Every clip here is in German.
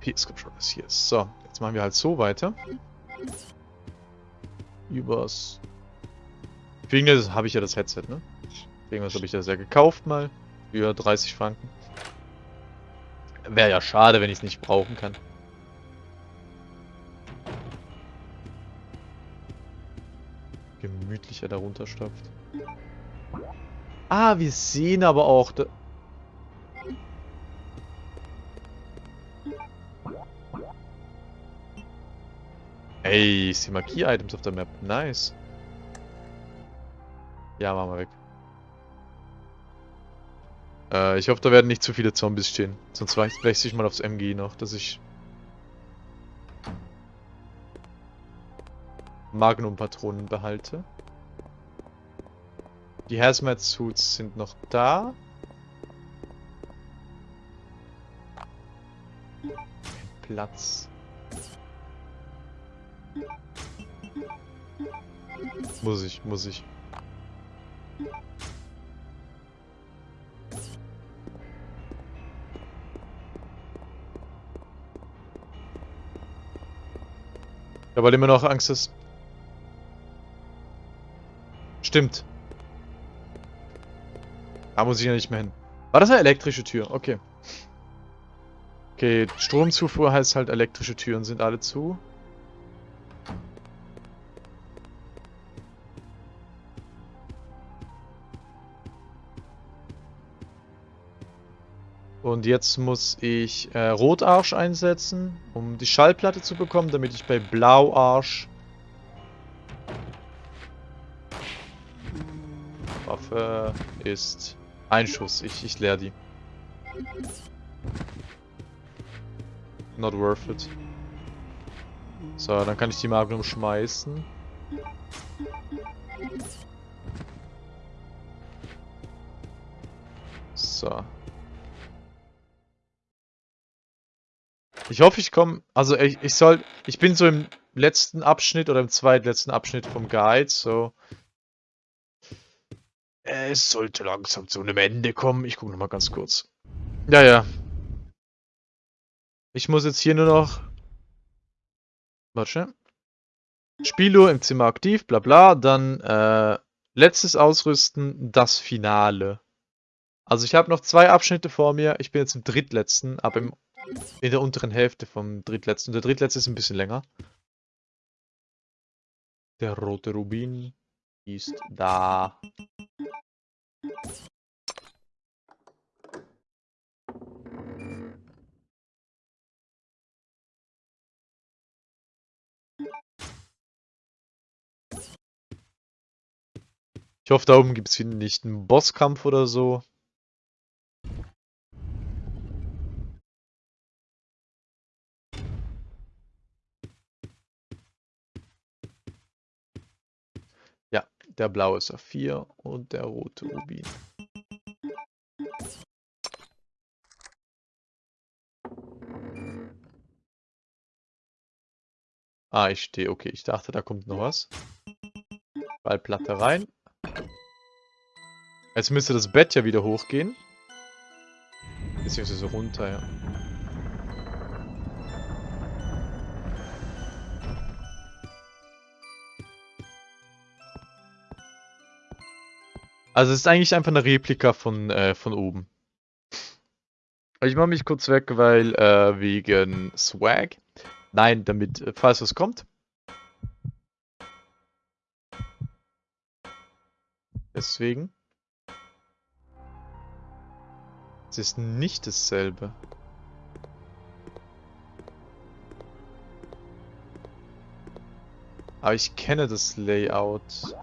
PS-Controllers hier. So, jetzt machen wir halt so weiter. Übers... Für irgendwas habe ich ja das Headset, ne? Für irgendwas habe ich das ja gekauft mal. Für 30 Franken. Wäre ja schade, wenn ich es nicht brauchen kann. Gemütlich er da runterstapft. Ah, wir sehen aber auch... Ey, ich sehe Markier-Items auf der Map. Nice. Ja, machen wir weg. Äh, ich hoffe, da werden nicht zu viele Zombies stehen. Sonst wechsle ich mal aufs MG noch, dass ich... Magnum-Patronen behalte. Die Hazmat-Suits sind noch da. Platz. Muss ich, muss ich. Habe halt immer noch Angst, dass... Stimmt. Da muss ich ja nicht mehr hin. War das eine elektrische Tür? Okay. Okay, Stromzufuhr heißt halt elektrische Türen sind alle zu. Und jetzt muss ich äh, Rotarsch einsetzen, um die Schallplatte zu bekommen, damit ich bei Blauarsch Waffe ist Einschuss. Ich, ich leer die. Not worth it. So, dann kann ich die Magnum schmeißen. So. Ich hoffe, ich komme... Also ich, ich soll... Ich bin so im letzten Abschnitt oder im zweitletzten Abschnitt vom Guide, so... Es sollte langsam zu einem Ende kommen. Ich gucke nochmal ganz kurz. Ja, ja. Ich muss jetzt hier nur noch... Warte. Spieluhr im Zimmer aktiv, bla bla. Dann äh, letztes Ausrüsten, das Finale. Also ich habe noch zwei Abschnitte vor mir. Ich bin jetzt im drittletzten, aber im in der unteren Hälfte vom drittletzten. Der drittletzte ist ein bisschen länger. Der rote Rubin ist da. Ich hoffe, da oben gibt es nicht einen Bosskampf oder so. Der blaue Saphir und der rote Rubin. Ah, ich stehe. Okay, ich dachte, da kommt noch was. Ballplatte rein. Jetzt müsste das Bett ja wieder hochgehen. Beziehungsweise runter, ja. Also es ist eigentlich einfach eine Replika von, äh, von oben. Ich mache mich kurz weg, weil äh, wegen Swag. Nein, damit, äh, falls was kommt. Deswegen. Es ist nicht dasselbe. Aber ich kenne das Layout.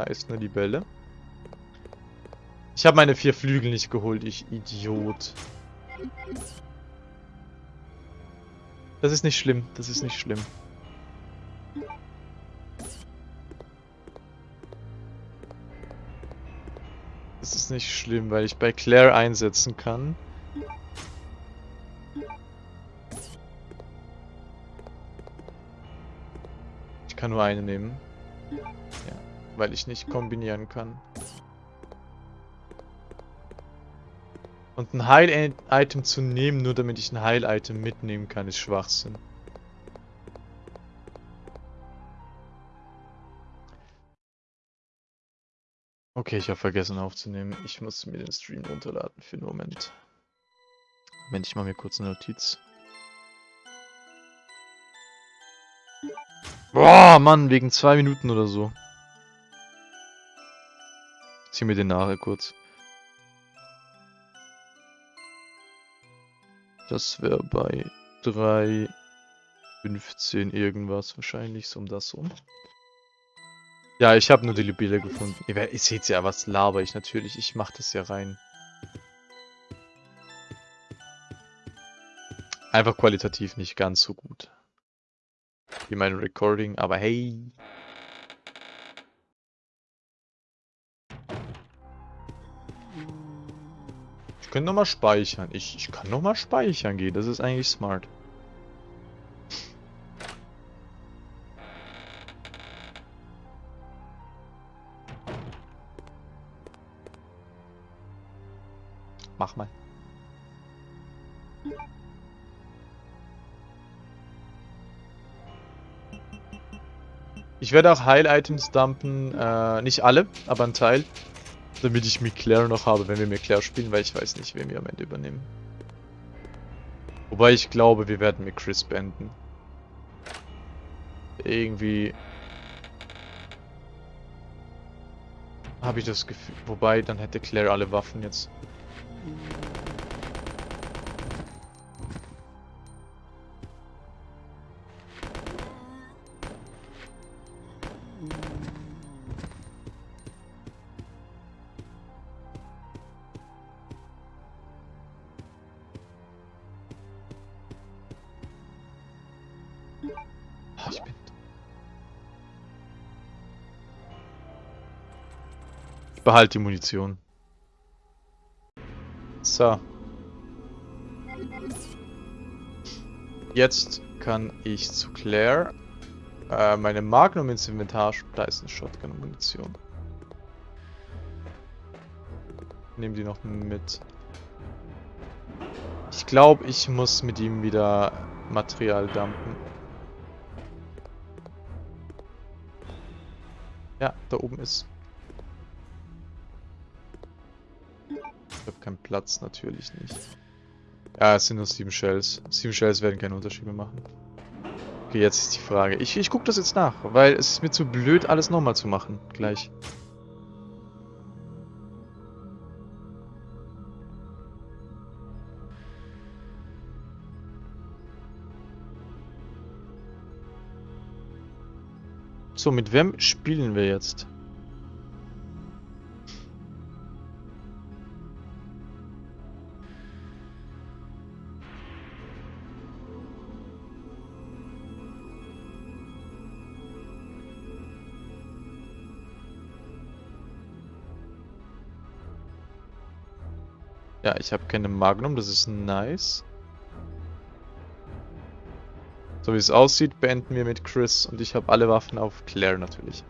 Da ist eine Libelle. Ich habe meine vier Flügel nicht geholt, ich Idiot. Das ist nicht schlimm, das ist nicht schlimm. Das ist nicht schlimm, weil ich bei Claire einsetzen kann. Ich kann nur eine nehmen weil ich nicht kombinieren kann. Und ein Heil-Item zu nehmen, nur damit ich ein Heil-Item mitnehmen kann, ist Schwachsinn. Okay, ich habe vergessen aufzunehmen. Ich muss mir den Stream runterladen für einen Moment. Moment, ich mache mir kurz eine Notiz. Boah, Mann, wegen zwei Minuten oder so. Zieh mir den nachher kurz. Das wäre bei 3,15 irgendwas wahrscheinlich, so um das rum. Ja, ich habe nur die Libelle gefunden. Ihr, ihr seht ja, was laber ich natürlich. Ich mache das ja rein. Einfach qualitativ nicht ganz so gut. Wie mein Recording, aber hey. Ich könnte nochmal speichern. Ich, ich kann nochmal speichern gehen. Das ist eigentlich smart. Mach mal. Ich werde auch Heil-Items dumpen. Äh, nicht alle, aber ein Teil. Damit ich mit Claire noch habe, wenn wir mit Claire spielen, weil ich weiß nicht, wen wir am Ende übernehmen. Wobei ich glaube, wir werden mit Chris beenden. Irgendwie... Habe ich das Gefühl... Wobei, dann hätte Claire alle Waffen jetzt. Behalte die Munition. So. Jetzt kann ich zu Claire äh, meine Magnum ins Inventar... Eine Shotgun-Munition. Nehme die noch mit. Ich glaube, ich muss mit ihm wieder Material dumpen. Ja, da oben ist Platz, natürlich nicht. Ja, es sind nur sieben Shells. Sieben Shells werden keinen Unterschied mehr machen. Okay, jetzt ist die Frage. Ich, ich gucke das jetzt nach, weil es ist mir zu blöd, alles nochmal zu machen. Gleich. So, mit wem spielen wir jetzt? Ja, ich habe keine Magnum, das ist nice. So wie es aussieht, beenden wir mit Chris und ich habe alle Waffen auf Claire natürlich.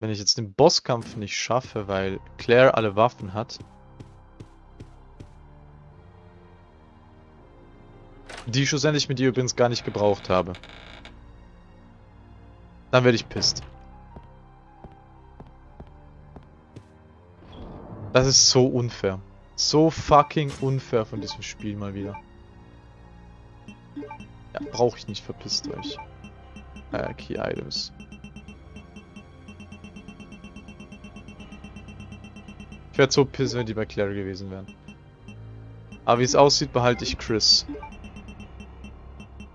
Wenn ich jetzt den Bosskampf nicht schaffe, weil Claire alle Waffen hat. Die ich schlussendlich mit ihr übrigens gar nicht gebraucht habe. Dann werde ich pisst. Das ist so unfair. So fucking unfair von diesem Spiel mal wieder. Ja, brauche ich nicht, verpisst euch. Äh, Key Items. Ich wäre so piss, wenn die bei Claire gewesen wären. Aber wie es aussieht, behalte ich Chris.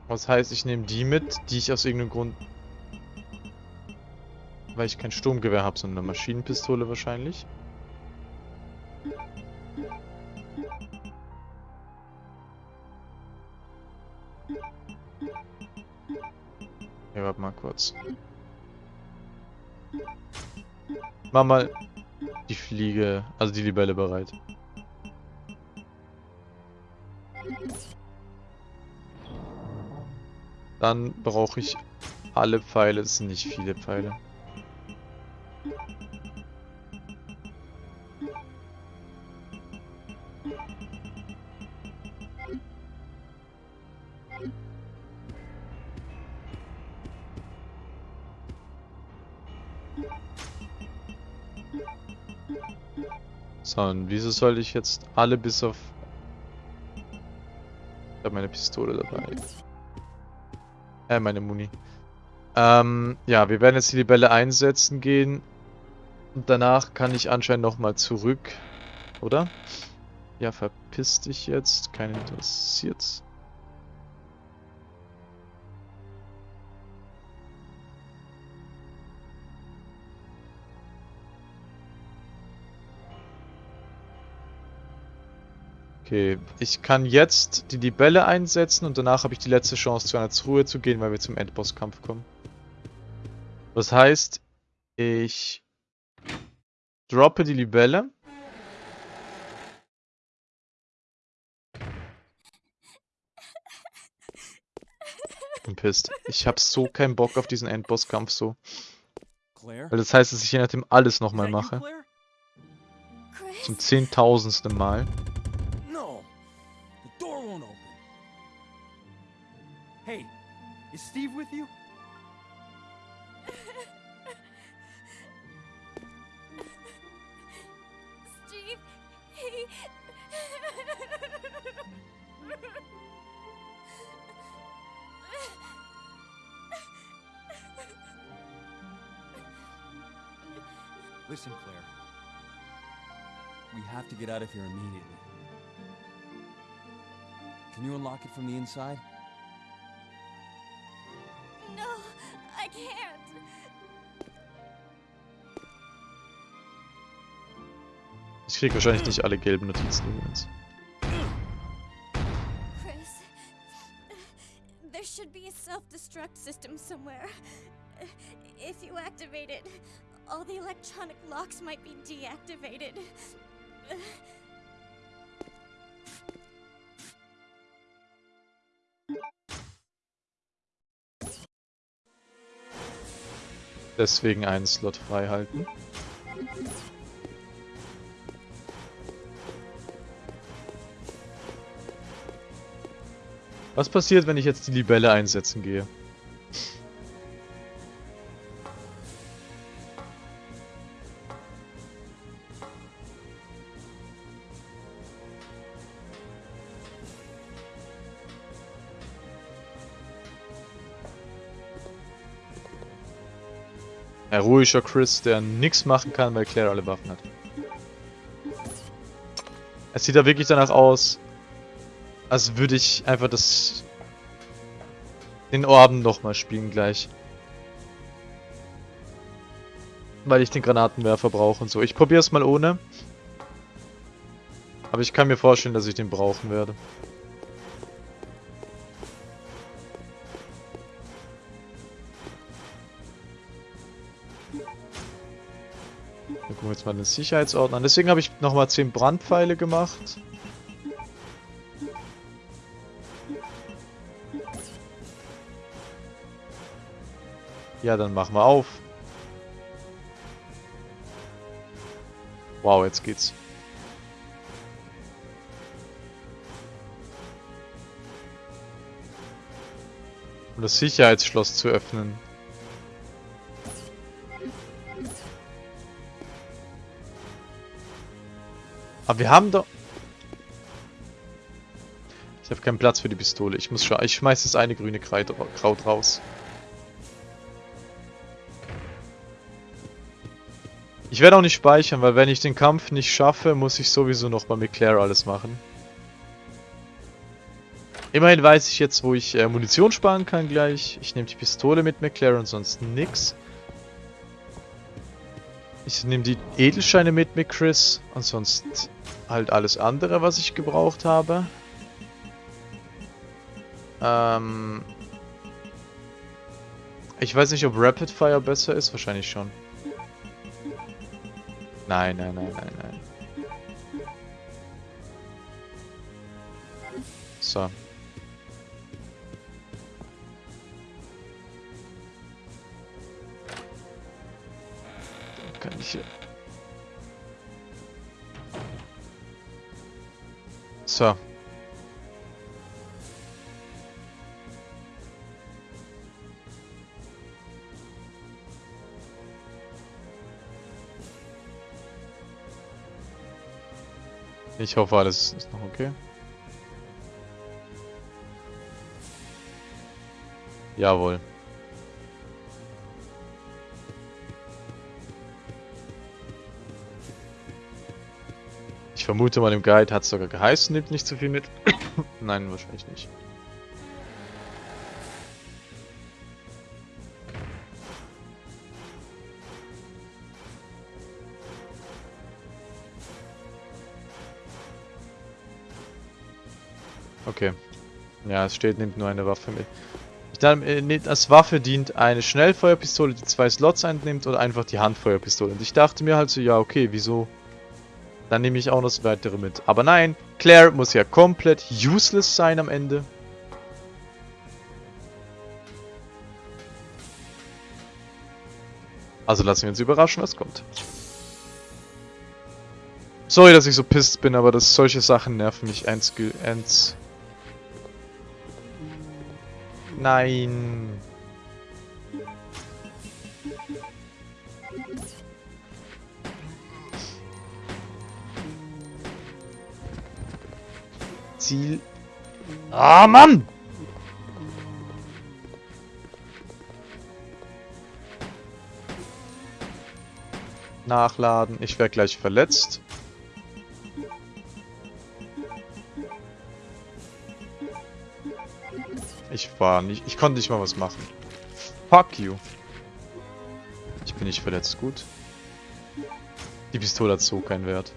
Was heißt, ich nehme die mit, die ich aus irgendeinem Grund... Weil ich kein Sturmgewehr habe, sondern eine Maschinenpistole wahrscheinlich. Ja, warte mal kurz. Mach mal die Fliege, also die Libelle bereit. Dann brauche ich alle Pfeile. Das sind nicht viele Pfeile. So, und wieso soll ich jetzt alle bis auf... Ich habe meine Pistole dabei. Äh, meine Muni. Ähm, ja, wir werden jetzt die Libelle einsetzen gehen. Und danach kann ich anscheinend nochmal zurück. Oder? Ja, verpiss dich jetzt. Keinen interessiert's. Okay, ich kann jetzt die Libelle einsetzen und danach habe ich die letzte Chance, zu einer Truhe zu gehen, weil wir zum Endbosskampf kommen. Das heißt, ich droppe die Libelle. bin pisst. Ich habe so keinen Bock auf diesen Endbosskampf so. Weil das heißt, dass ich je nachdem alles nochmal mache. Zum zehntausendsten Mal. Is Steve with you? Steve, he... Listen, Claire. We have to get out of here immediately. Can you unlock it from the inside? Ich krieg wahrscheinlich nicht alle gelben Notizen übrigens. Chris, there should be a self-destruct system somewhere. If you activate it, all the electronic locks might be deactivated. Deswegen einen Slot frei halten. Was passiert, wenn ich jetzt die Libelle einsetzen gehe? Ein ruhiger Chris, der nichts machen kann, weil Claire alle Waffen hat. Es sieht da wirklich danach aus, als würde ich einfach das... Den Orden nochmal spielen gleich. Weil ich den Granatenwerfer brauche und so. Ich probiere es mal ohne. Aber ich kann mir vorstellen, dass ich den brauchen werde. Wir gucken jetzt mal den Sicherheitsordner an. Deswegen habe ich nochmal 10 Brandpfeile gemacht. Ja, dann machen wir auf. Wow, jetzt geht's. Um das Sicherheitsschloss zu öffnen. Aber wir haben doch... Ich habe keinen Platz für die Pistole. Ich muss schon... Ich schmeiß das eine grüne Kraut raus. Ich werde auch nicht speichern, weil wenn ich den Kampf nicht schaffe, muss ich sowieso nochmal mit Claire alles machen. Immerhin weiß ich jetzt, wo ich äh, Munition sparen kann gleich. Ich nehme die Pistole mit McLaren sonst nix. Ich nehme die Edelscheine mit mit Chris und sonst halt alles andere, was ich gebraucht habe. Ähm ich weiß nicht, ob Rapid Fire besser ist. Wahrscheinlich schon. Nein, nein, nein, nein, nein. So. Kann ich hier. So. Ich hoffe, alles ist noch okay. Jawohl. Ich vermute mal, im Guide hat es sogar geheißen, nimmt nicht zu viel mit. Nein, wahrscheinlich nicht. Okay. Ja, es steht, nimmt nur eine Waffe mit. Ich dachte, äh, als Waffe dient eine Schnellfeuerpistole, die zwei Slots einnimmt oder einfach die Handfeuerpistole. Und ich dachte mir halt so, ja okay, wieso? Dann nehme ich auch noch das weitere mit. Aber nein, Claire muss ja komplett useless sein am Ende. Also lassen wir uns überraschen, was kommt. Sorry, dass ich so pisst bin, aber das solche Sachen nerven mich ends... ends Nein. Ziel. Ah, Mann! Nachladen. Ich werde gleich verletzt. Ich war nicht... Ich konnte nicht mal was machen. Fuck you. Ich bin nicht verletzt. Gut. Die Pistole hat so keinen Wert.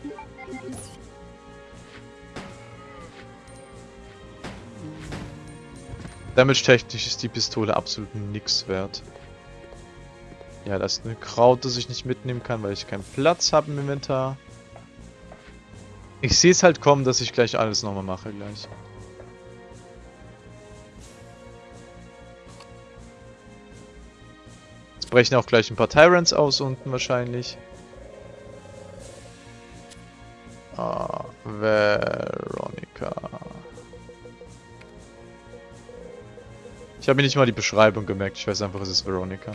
Damage-technisch ist die Pistole absolut nichts wert. Ja, das ist eine Kraut, das ich nicht mitnehmen kann, weil ich keinen Platz habe im Inventar. Ich sehe es halt kommen, dass ich gleich alles nochmal mache gleich. Brechen auch gleich ein paar Tyrants aus unten wahrscheinlich. Ah, Veronica. Ich habe mir nicht mal die Beschreibung gemerkt. Ich weiß einfach, es ist Veronica.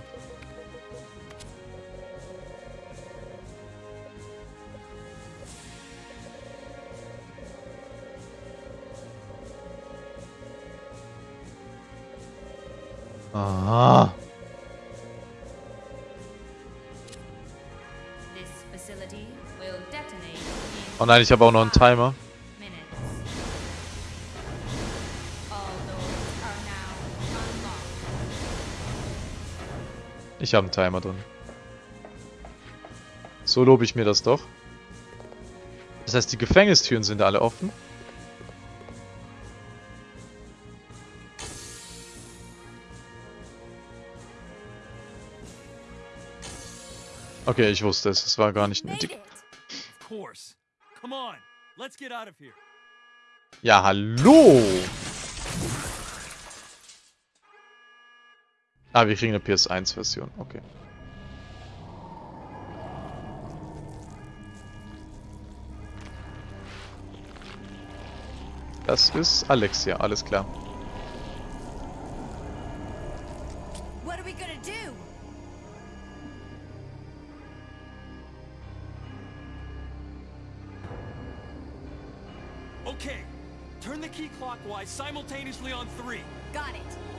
Ah. Oh nein, ich habe auch noch einen Timer. Ich habe einen Timer drin. So lobe ich mir das doch. Das heißt, die Gefängnistüren sind alle offen. Okay, ich wusste es. Es war gar nicht nötig. Ja, hallo! Ah, wir kriegen eine PS1-Version. Okay. Das ist Alexia, alles klar. Simultaneously on three. Got it.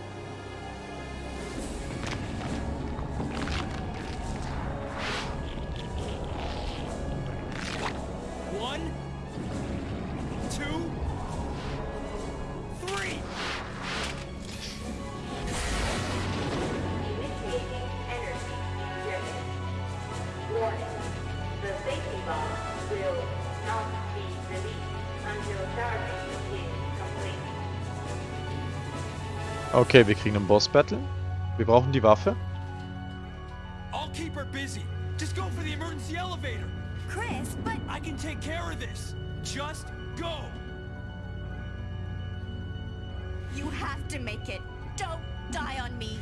Okay, wir kriegen einen Boss-Battle. Wir brauchen die Waffe. I'll keep her busy. Just go for the emergency elevator. Chris, but I can take care of this. Just go. you have to make it. Don't die on me.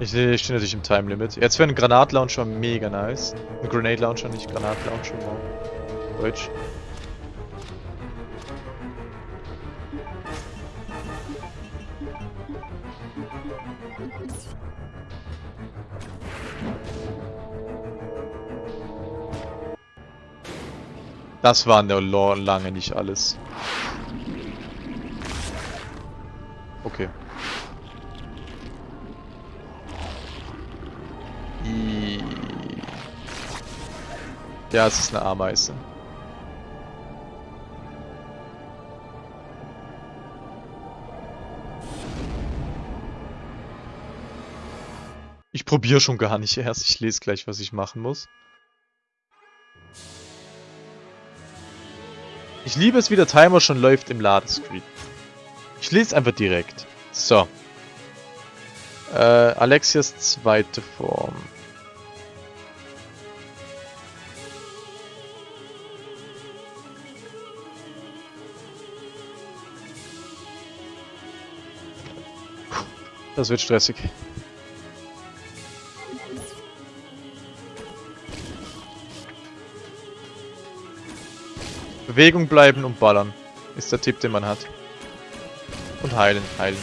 Ich, stehe natürlich im Time Limit. Jetzt wäre ein Granatlauncher mega nice. Ein Grenade Launcher, nicht Granatlauncher. Wow. Deutsch. Das war der Lore lange nicht alles. Okay. Ja, es ist eine Ameise. Ich probiere schon gar nicht erst. Ich lese gleich, was ich machen muss. Ich liebe es, wie der Timer schon läuft im Ladescreen. Ich lese einfach direkt. So. Äh, Alexias zweite Form. Das wird stressig. Bewegung bleiben und ballern. Ist der Tipp, den man hat. Und heilen, heilen.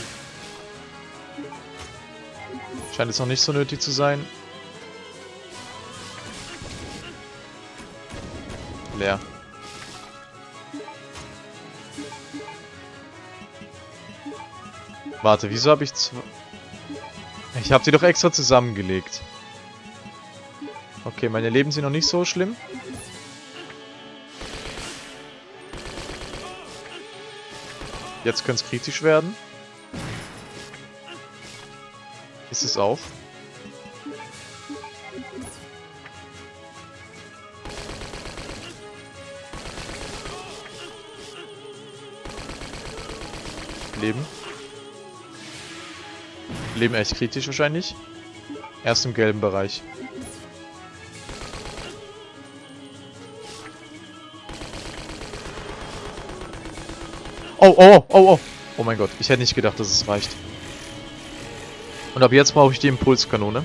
Scheint jetzt noch nicht so nötig zu sein. Leer. Warte, wieso habe ich zwei... Ich habe sie doch extra zusammengelegt. Okay, meine Leben sind noch nicht so schlimm. Jetzt könnte es kritisch werden. Ist es auch. Leben. Leben echt kritisch wahrscheinlich. Erst im gelben Bereich. Oh, oh, oh, oh. Oh mein Gott, ich hätte nicht gedacht, dass es reicht. Und ab jetzt brauche ich die Impulskanone.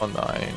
Oh nein.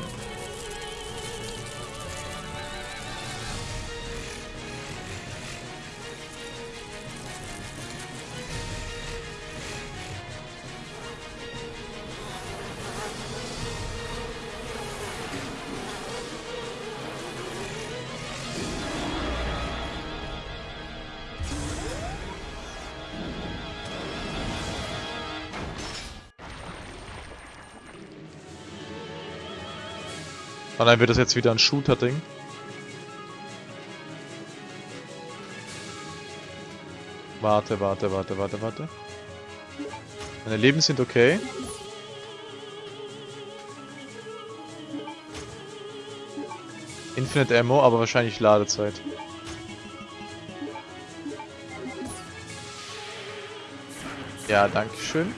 Und dann wird das jetzt wieder ein Shooter-Ding. Warte, warte, warte, warte, warte. Meine Leben sind okay. Infinite Ammo, aber wahrscheinlich Ladezeit. Ja, danke schön.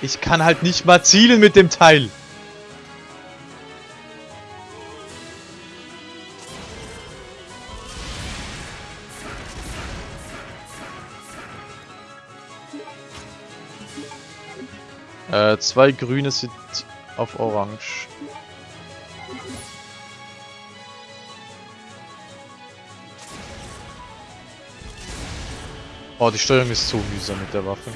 Ich kann halt nicht mal zielen mit dem Teil. Äh, zwei grüne sind auf orange. Oh, die Steuerung ist so mühsam mit der Waffe.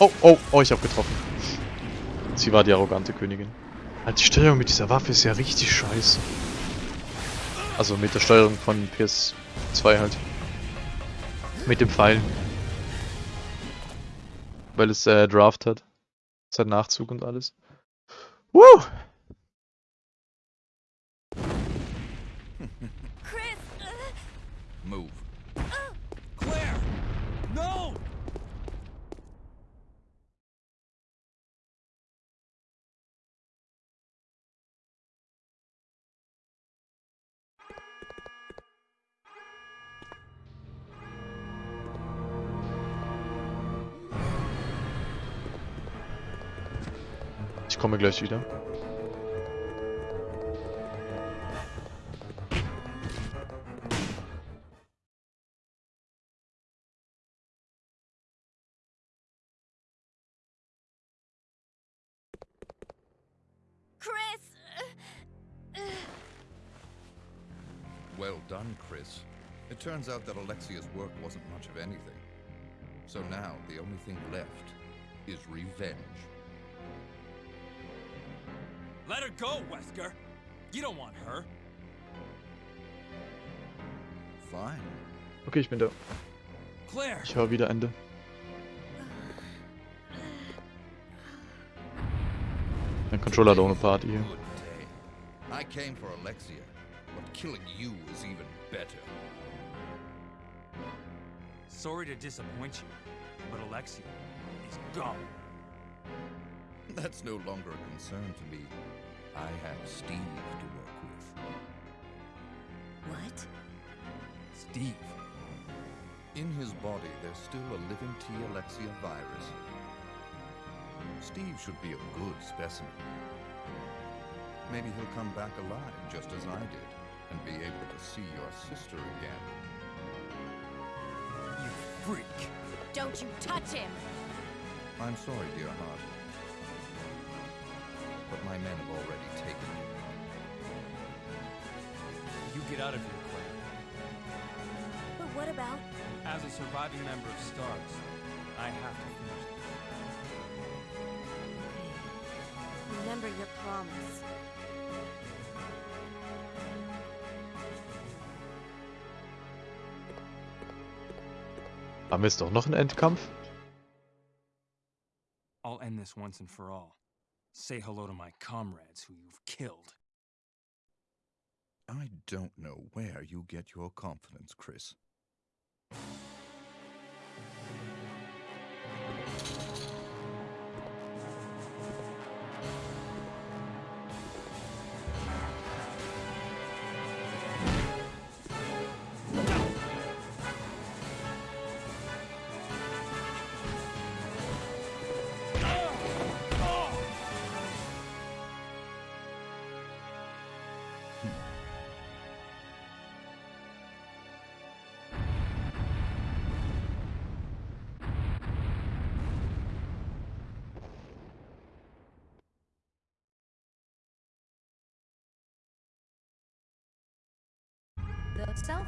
Oh, oh, oh, ich hab getroffen. Sie war die arrogante Königin. Halt, die Steuerung mit dieser Waffe ist ja richtig scheiße. Also mit der Steuerung von PS2 halt. Mit dem Pfeilen. Weil es äh, Draft hat. Hat Nachzug und alles. Woo! me gleich wieder. Well done, Chris. It turns out that Alexia's work wasn't much of anything. So now, the only thing left is revenge. Let her go, Wesker. You don't want her. Fine. Okay, ich bin da. Claire. Ich höre wieder Ende. Mein Controller hat auch eine Party hier. Good day. I came for Alexia, but killing you is even better. Sorry to disappoint you, but Alexia is gone. That's no longer a concern to me. I have Steve to work with. What? Steve. In his body, there's still a living T. Alexia virus. Steve should be a good specimen. Maybe he'll come back alive just as I did and be able to see your sister again. You freak. Don't you touch him! I'm sorry, dear heart. But my men have already taken him. You get out of here, Claire. But what about? As a surviving member of STARS, I have to finish this. Remember your promise. Haben wir jetzt doch noch einen Endkampf? I'll end this once and for all. Say hello to my comrades who you've killed. I don't know where you get your confidence, Chris.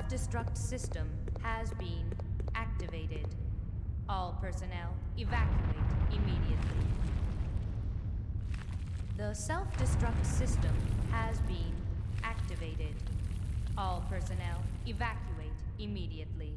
Self-destruct system has been activated. All personnel evacuate immediately. The self-destruct system has been activated. All personnel evacuate immediately.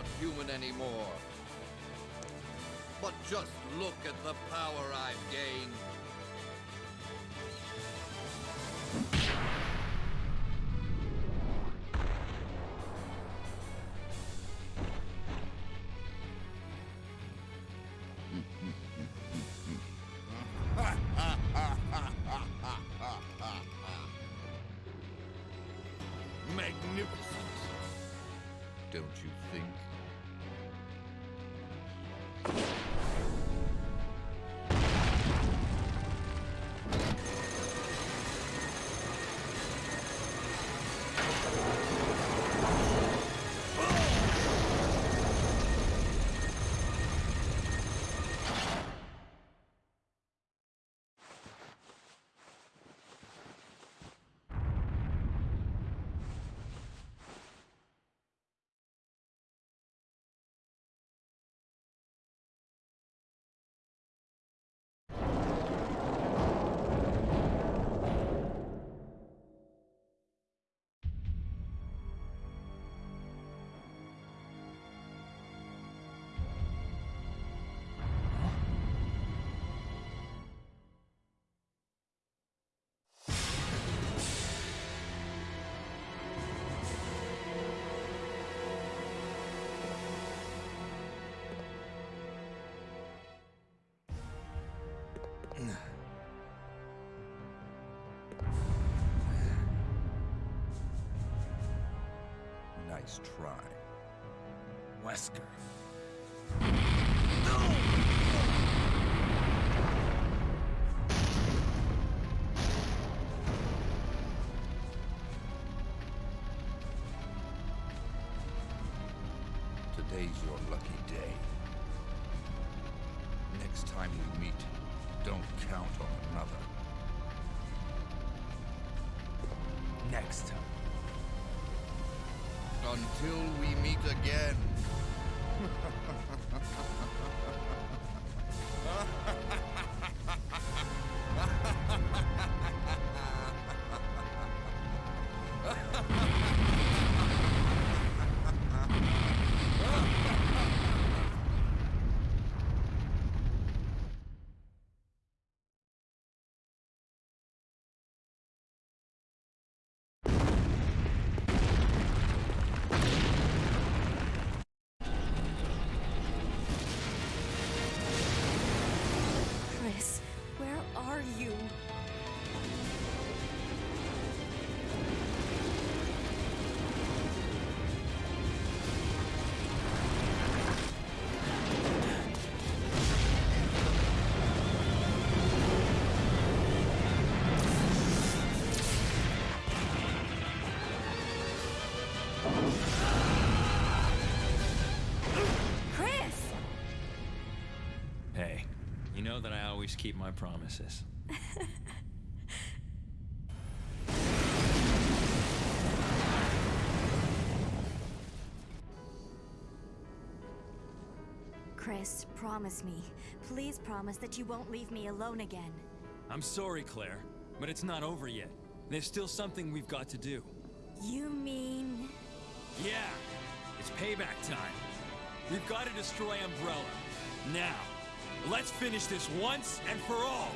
Not human anymore. But just look at the power I've gained. Magnificent. Don't you think? Try. Wesker. Today's your lucky day. Next time we meet, don't count on another. Next time. Until we meet again. Chris! Hey, you know that I always keep my promises. Chris, promise me. Please promise that you won't leave me alone again. I'm sorry, Claire, but it's not over yet. There's still something we've got to do. You mean. Yeah, it's payback time. We've got to destroy Umbrella. Now, let's finish this once and for all.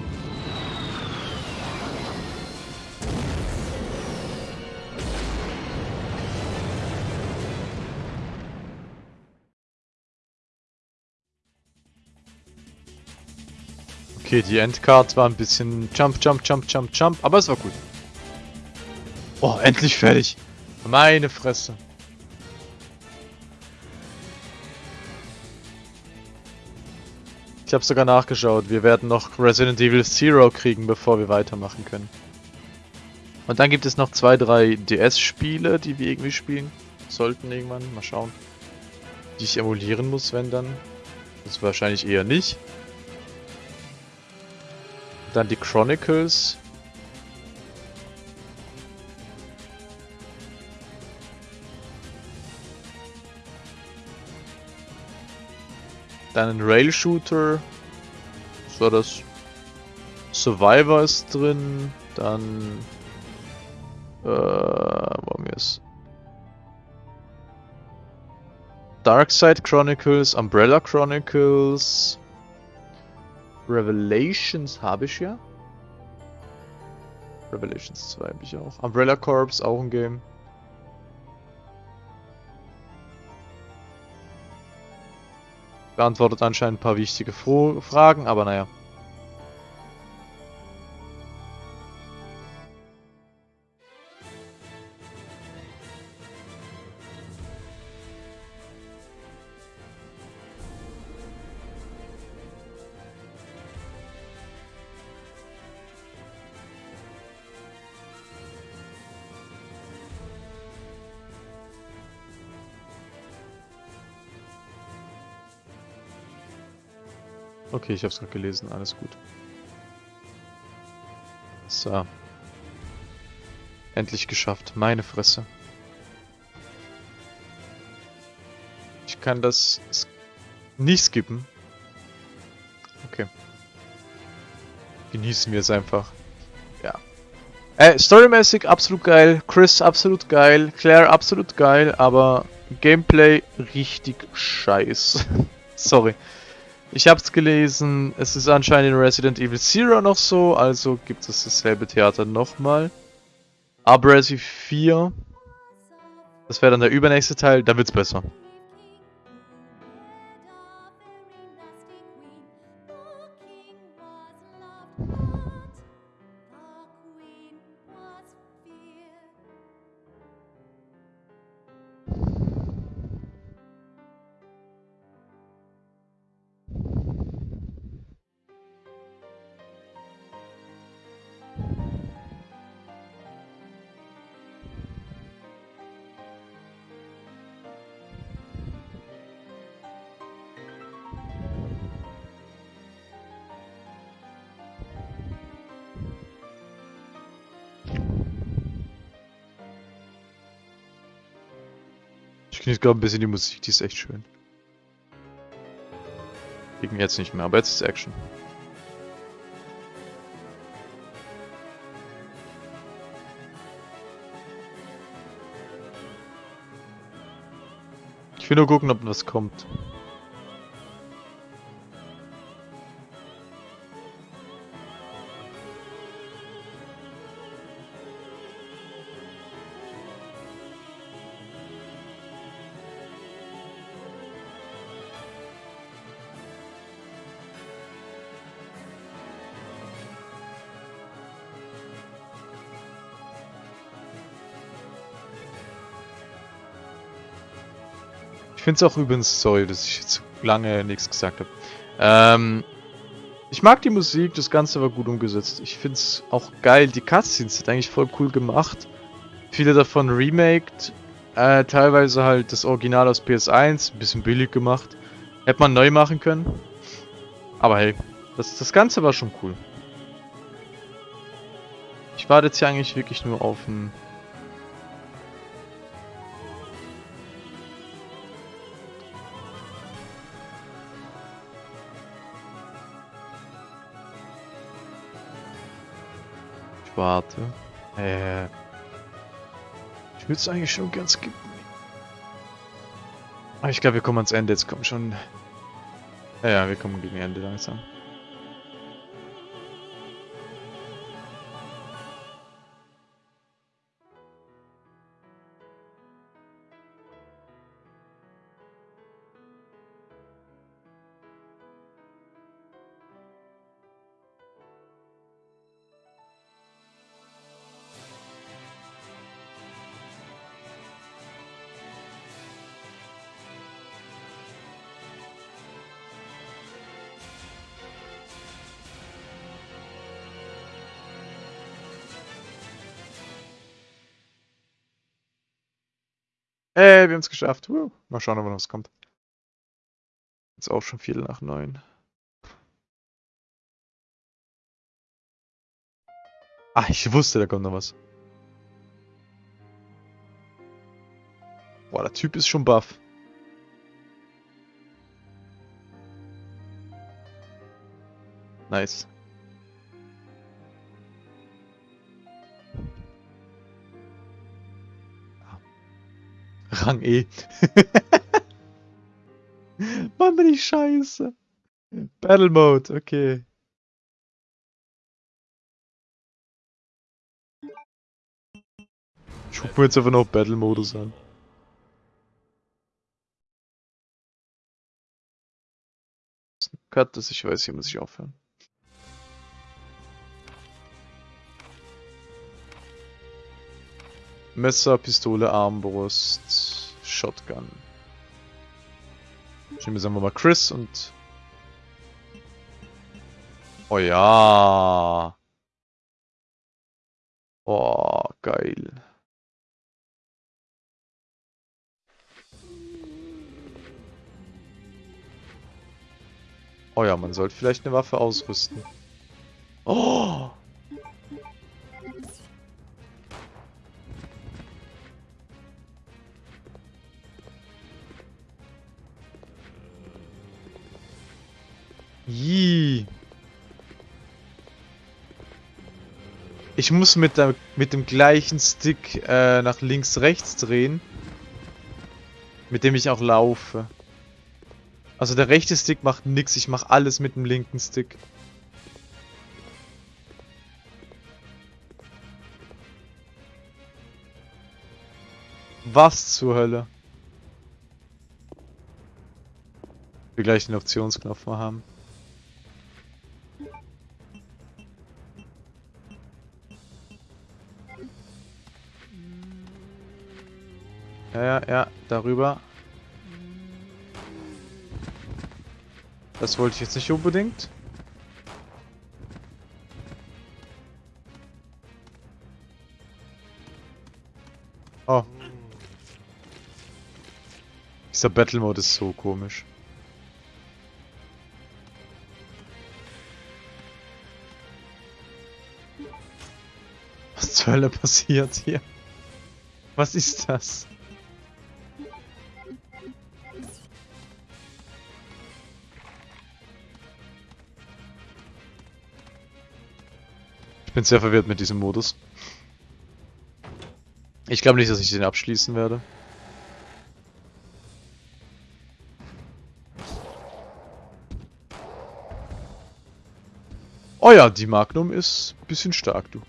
Okay, die Endcard war ein bisschen Jump, Jump, Jump, Jump, Jump, aber es war gut. Oh, endlich fertig. Meine Fresse. Ich habe sogar nachgeschaut. Wir werden noch Resident Evil Zero kriegen, bevor wir weitermachen können. Und dann gibt es noch zwei, drei DS-Spiele, die wir irgendwie spielen sollten irgendwann. Mal schauen. Die ich emulieren muss, wenn dann. Das wahrscheinlich eher nicht. Dann die Chronicles. Dann ein Rail-Shooter. Was war das? Survivor ist drin. Dann... Äh, haben wir es? Darkside Chronicles, Umbrella Chronicles... Revelations habe ich ja. Revelations 2 habe ich auch. Umbrella Corps, auch ein Game. Beantwortet anscheinend ein paar wichtige Fragen, aber naja. Okay, ich hab's gerade gelesen, alles gut. So. Endlich geschafft, meine Fresse. Ich kann das nicht skippen. Okay. Genießen wir es einfach. Ja. Äh, storymäßig absolut geil, Chris absolut geil, Claire absolut geil, aber Gameplay richtig scheiß. Sorry. Ich hab's gelesen, es ist anscheinend in Resident Evil Zero noch so, also gibt es dasselbe Theater nochmal. Aber Resi 4, das wäre dann der übernächste Teil, da wird's besser. Genieße gerade ein bisschen die Musik, die ist echt schön. Gegen jetzt nicht mehr, aber jetzt ist Action. Ich will nur gucken, ob was kommt. Finde es auch übrigens, sorry, dass ich jetzt lange nichts gesagt habe. Ähm, ich mag die Musik, das Ganze war gut umgesetzt. Ich finde es auch geil, die Cutscenes sind eigentlich voll cool gemacht. Viele davon remaked, äh, teilweise halt das Original aus PS1, ein bisschen billig gemacht. Hätte man neu machen können. Aber hey, das, das Ganze war schon cool. Ich warte jetzt hier eigentlich wirklich nur auf ein warte. Äh. Ich würde es eigentlich schon ganz skippen. Aber ich glaube, wir kommen ans Ende. Jetzt kommen schon. Ja, ja, wir kommen gegen Ende langsam. Ey, wir haben es geschafft. Woo. Mal schauen, ob noch was kommt. Jetzt auch schon Viertel nach neun. Ah, ich wusste, da kommt noch was. Boah, der Typ ist schon buff. Nice. Rang E. Mann, bin ich scheiße. Battle Mode, okay. Ich guck mir jetzt einfach noch Battle Modus an. Cut, dass ich weiß, hier muss ich aufhören. Messer, Pistole, Armbrust, Shotgun. Nehme jetzt einfach mal Chris und... Oh ja. Oh, geil. Oh ja, man sollte vielleicht eine Waffe ausrüsten. Oh! Jii. Ich muss mit, der, mit dem gleichen Stick äh, nach links, rechts drehen. Mit dem ich auch laufe. Also der rechte Stick macht nix, ich mache alles mit dem linken Stick. Was zur Hölle? Wir gleich den Optionsknopf mal haben. Ja, ja, ja, darüber. Das wollte ich jetzt nicht unbedingt. Oh. Dieser Battle Mode ist so komisch. Was zur Hölle passiert hier? Was ist das? Bin sehr verwirrt mit diesem Modus. Ich glaube nicht, dass ich den abschließen werde. Oh ja, die Magnum ist ein bisschen stark, du.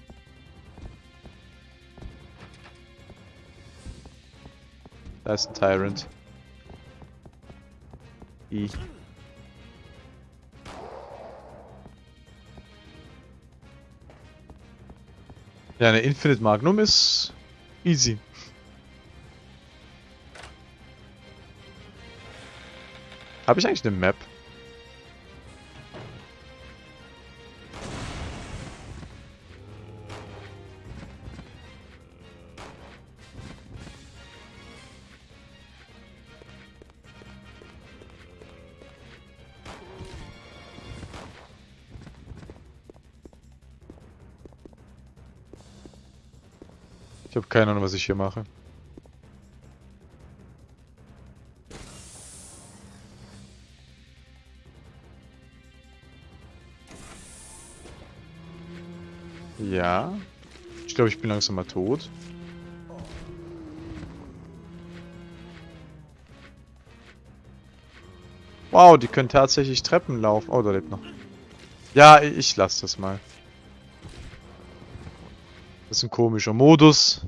Da ist ein Tyrant. I. Ja, eine Infinite Magnum ist easy. Habe ich eigentlich eine Map? Keine Ahnung, was ich hier mache. Ja. Ich glaube, ich bin langsam mal tot. Wow, die können tatsächlich Treppen laufen. Oh, da lebt noch. Ja, ich lasse das mal. Das ist ein komischer Modus.